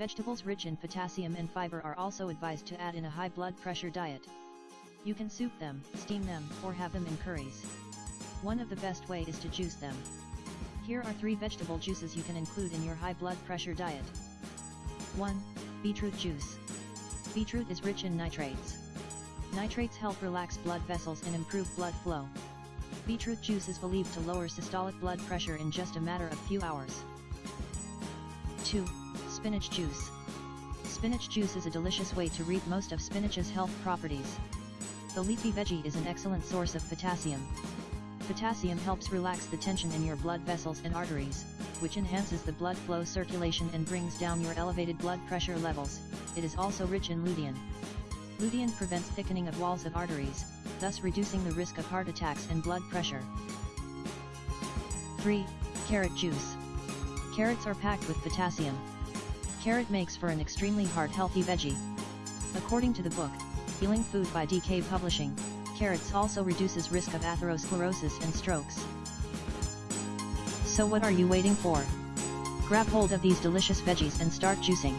Vegetables rich in potassium and fiber are also advised to add in a high blood pressure diet. You can soup them, steam them, or have them in curries. One of the best way is to juice them. Here are 3 vegetable juices you can include in your high blood pressure diet. 1. Beetroot juice. Beetroot is rich in nitrates. Nitrates help relax blood vessels and improve blood flow. Beetroot juice is believed to lower systolic blood pressure in just a matter of few hours. 2. Spinach juice. Spinach juice is a delicious way to reap most of spinach's health properties. The leafy veggie is an excellent source of potassium. Potassium helps relax the tension in your blood vessels and arteries, which enhances the blood flow circulation and brings down your elevated blood pressure levels. It is also rich in lutein. Lutein prevents thickening of walls of arteries, thus reducing the risk of heart attacks and blood pressure. 3. Carrot juice. Carrots are packed with potassium. Carrot makes for an extremely heart-healthy veggie. According to the book, Healing Food by DK Publishing, carrots also reduces risk of atherosclerosis and strokes. So what are you waiting for? Grab hold of these delicious veggies and start juicing.